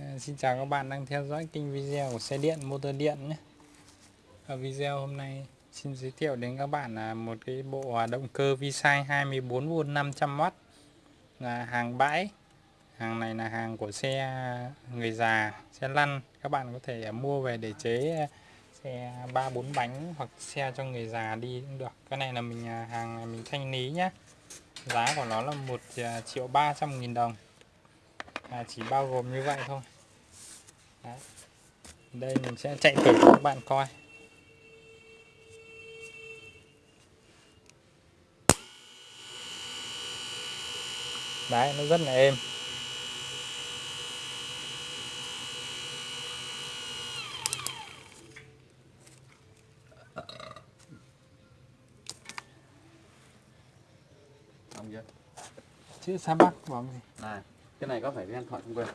Ờ, xin chào các bạn đang theo dõi kênh video của xe điện motor điện nhé. Ở video hôm nay xin giới thiệu đến các bạn là một cái bộ động cơ vi 24V 500W là hàng bãi. Hàng này là hàng của xe người già, xe lăn. Các bạn có thể mua về để chế xe 3 4 bánh hoặc xe cho người già đi cũng được. Cái này là mình à, hàng này mình thanh lý nhá. Giá của nó là 1 à, triệu 300 000 đồng à, chỉ bao gồm như vậy thôi. Đấy. đây mình sẽ chạy thử cho các bạn coi. Đấy nó rất là êm. Chữ sa bắc bóng gì? Này, cái này có phải đen điện thoại không quên?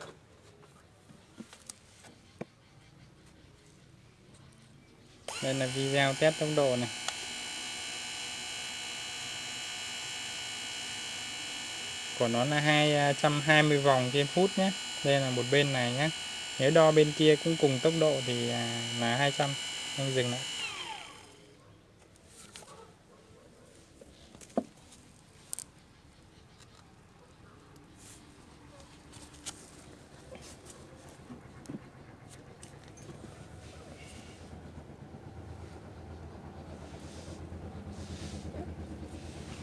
đây là video test tốc độ này. Của nó là 220 à, vòng trên phút nhé. Đây là một bên này nhé. Nếu đo bên kia cũng cùng tốc độ thì à, là 200 anh dừng lại.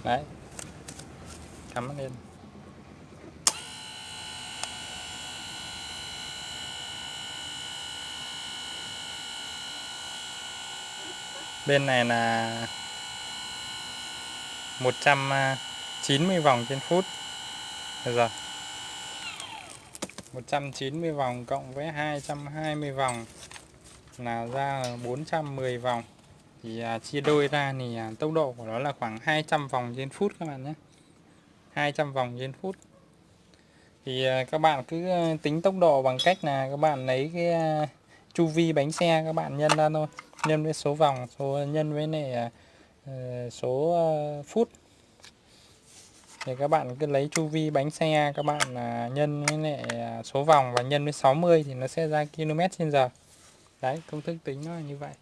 Đấy. Cắm nó lên. Bên này là 190 vòng trên phút. Được rồi. 190 vòng cộng với 220 vòng là ra 410 vòng thì à, chia đôi ra thì à, tốc độ của nó là khoảng 200 vòng trên phút các bạn nhé. 200 vòng trên phút. Thì à, các bạn cứ tính tốc độ bằng cách là các bạn lấy cái chu vi bánh xe các bạn nhân ra thôi. Nhân với số vòng, số, nhân với này ờ, số phút. Thì các bạn cứ lấy chu vi bánh xe các bạn nhân với lại số vòng và nhân với 60 thì nó sẽ ra km trên giờ. Đấy, công thức tính nó là như vậy.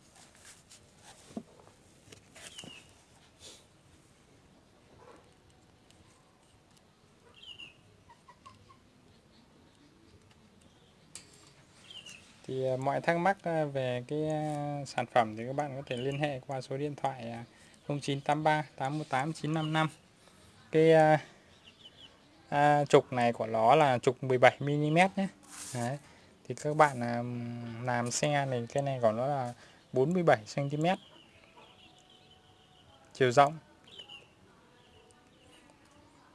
Thì à, mọi thắc mắc à, về cái à, sản phẩm thì các bạn có thể liên hệ qua số điện thoại 0983 818 955 cái à, à, trục này của nó là trục 17 mm nhé. Đấy. thì các bạn à, làm xe này cái này của nó là 47 cm chiều rộng.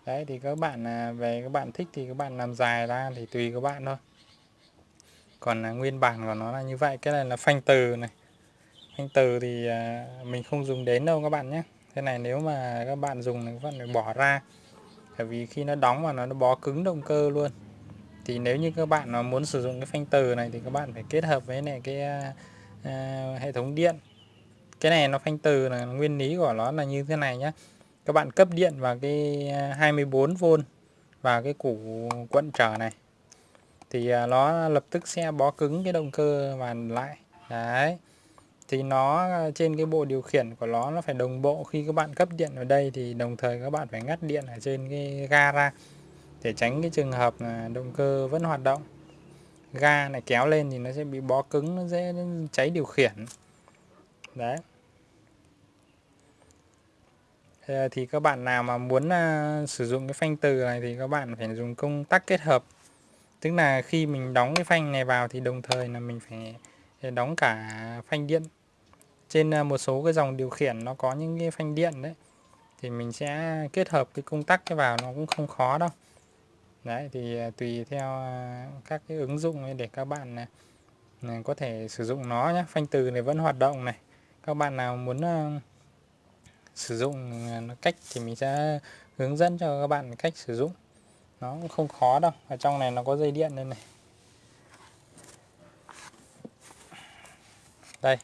Đấy thì các bạn à, về các bạn thích thì các bạn làm dài ra thì tùy các bạn thôi còn à, nguyên bản của nó là như vậy cái này là phanh từ này. Phanh từ thì à, mình không dùng đến đâu các bạn nhé. Cái này nếu mà các bạn dùng thì các bạn phải bỏ ra. Bởi vì khi nó đóng vào nó nó bó cứng động cơ luôn. Thì nếu như các bạn mà muốn sử dụng cái phanh từ này thì các bạn phải kết hợp với này cái uh, hệ thống điện. Cái này nó phanh từ là nguyên lý của nó là như thế này nhé. Các bạn cấp điện vào cái 24V vào cái củ quận trở này thì à, nó lập tức sẽ bó cứng cái động cơ và lại. Đấy. Thì nó à, trên cái bộ điều khiển của nó nó phải đồng bộ khi các bạn cấp điện vào đây thì đồng thời các bạn phải ngắt điện ở trên cái ga ra để tránh cái trường hợp là động cơ vẫn hoạt động. Ga này kéo lên thì nó sẽ bị bó cứng, nó dễ cháy điều khiển. Đấy. Thì à, các bạn nào mà muốn sử dụng cái phanh từ này thì các bạn phải dùng công tắc kết hợp tức là khi mình đóng cái phanh này vào thì đồng thời là mình phải ờ, đóng cả phanh điện. Trên ờ, một số cái dòng điều khiển nó có những cái phanh điện đấy, thì mình sẽ kết hợp cái công tắc cái vào nó cũng không khó đâu. Đấy, thì ờ, tùy theo các cái ứng dụng để các bạn có thể sử dụng nó nhé phanh từ này vẫn hoạt động này. Các bạn nào muốn sử dụng nó cách thì mình sẽ hướng dẫn cho các bạn cách sử dụng nó cũng không khó đâu, ở trong này nó có dây điện đây này. Đây.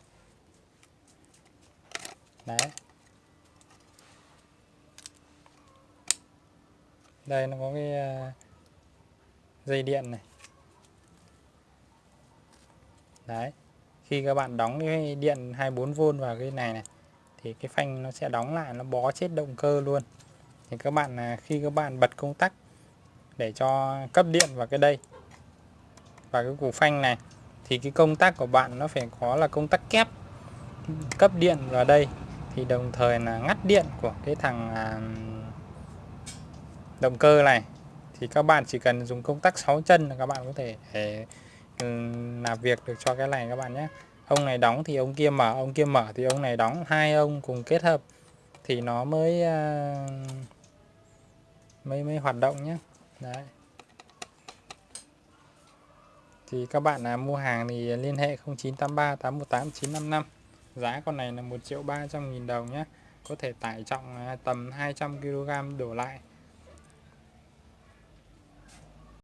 Đấy. Đây, nó có cái à, dây điện này. Đấy. Khi các bạn đóng cái điện 24V vào cái này này, thì cái phanh nó sẽ đóng lại, nó bó chết động cơ luôn. Thì các bạn à, khi các bạn bật công tắc để cho cấp điện vào cái đây. Và cái củ phanh này thì cái công tắc của bạn nó phải có là công tắc kép cấp điện vào đây. Thì đồng thời là ngắt điện của cái thằng à, động cơ này. Thì các bạn chỉ cần dùng công tắc 6 chân là các bạn có thể để, ừ, làm việc được cho cái này các bạn nhé. Ông này đóng thì ông kia mở ông kia mở thì ông này đóng. Hai ông cùng kết hợp thì nó mới à, mới mới hoạt động nhé đấy. Thì các bạn là mua hàng thì liên hệ 0983 818 955 giá con này là 1 triệu 300 nghìn đồng nhé có thể tải trọng à, tầm 200 kg đổ lại.